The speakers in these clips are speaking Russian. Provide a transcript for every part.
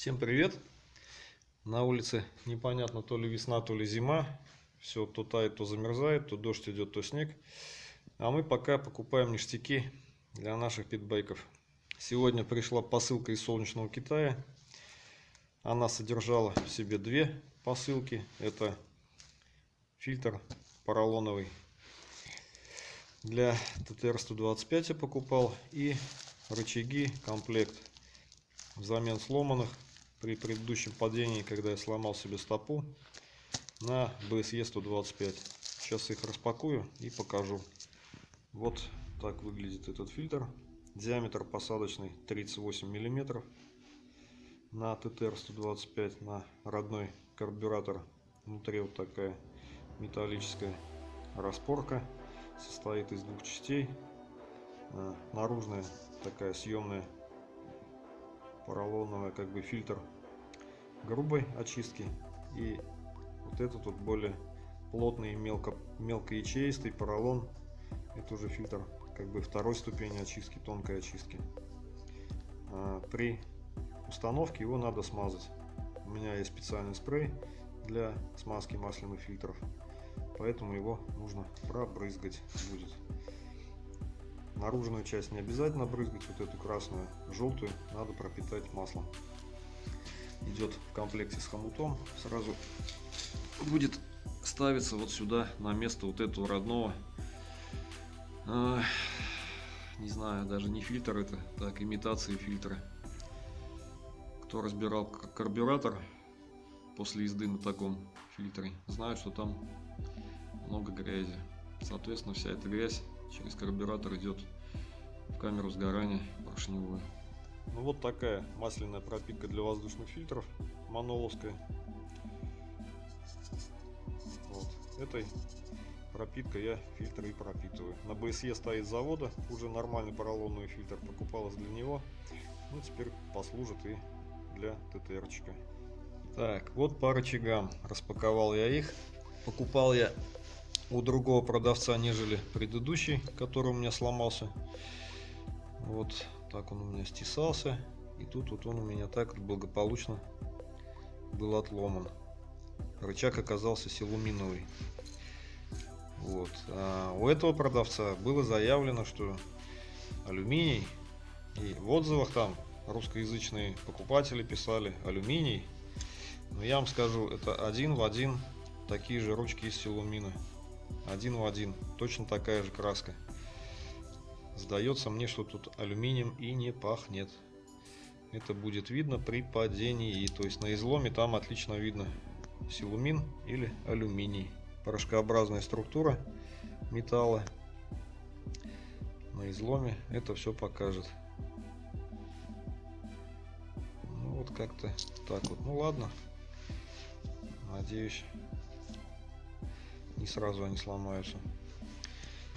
Всем привет! На улице непонятно то ли весна, то ли зима. Все то тает, то замерзает, то дождь идет, то снег. А мы пока покупаем ништяки для наших питбайков. Сегодня пришла посылка из солнечного Китая. Она содержала в себе две посылки. Это фильтр поролоновый для ТТР-125 я покупал и рычаги комплект взамен сломанных при предыдущем падении, когда я сломал себе стопу на BSE 125. Сейчас их распакую и покажу. Вот так выглядит этот фильтр. Диаметр посадочный 38 миллиметров на ТТР 125 на родной карбюратор. Внутри вот такая металлическая распорка состоит из двух частей. Э, наружная такая съемная поролоновая как бы фильтр грубой очистки и вот этот вот более плотный мелко мелкоячеистый поролон это уже фильтр как бы второй ступени очистки тонкой очистки э, при установке его надо смазать у меня есть специальный спрей для смазки масляных фильтров поэтому его нужно пробрызгать будет. Наружную часть не обязательно брызгать, вот эту красную, желтую надо пропитать маслом. Идет в комплекте с хомутом, сразу будет ставиться вот сюда на место вот этого родного э, не знаю даже не фильтр это так имитации фильтра кто разбирал карбюратор после езды на таком фильтре знают что там много грязи. Соответственно, вся эта грязь через карбюратор идет в камеру сгорания поршневую. Ну вот такая масляная пропитка для воздушных фильтров маноловская. Вот. Этой пропиткой я фильтры и пропитываю. На BSE стоит завода, уже нормальный поролоновый фильтр, покупалась для него. Ну теперь послужит и для ТТРчика. Так, вот по рычагам. Распаковал я их. Покупал я у другого продавца, нежели предыдущий, который у меня сломался. Вот так он у меня стесался. И тут вот он у меня так благополучно был отломан. Рычаг оказался силуминовый. Вот. А у этого продавца было заявлено, что алюминий, и в отзывах там русскоязычные покупатели писали алюминий. Но я вам скажу, это один в один такие же ручки из силумина один в один точно такая же краска сдается мне что тут алюминием и не пахнет. Это будет видно при падении. То есть на изломе там отлично видно силумин или алюминий. Порошкообразная структура металла на изломе это все покажет. Ну вот как-то так вот. Ну ладно. Надеюсь не сразу они сломаются.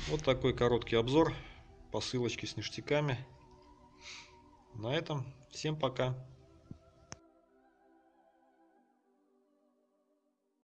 Вот такой короткий обзор посылочки с ништяками. На этом всем пока.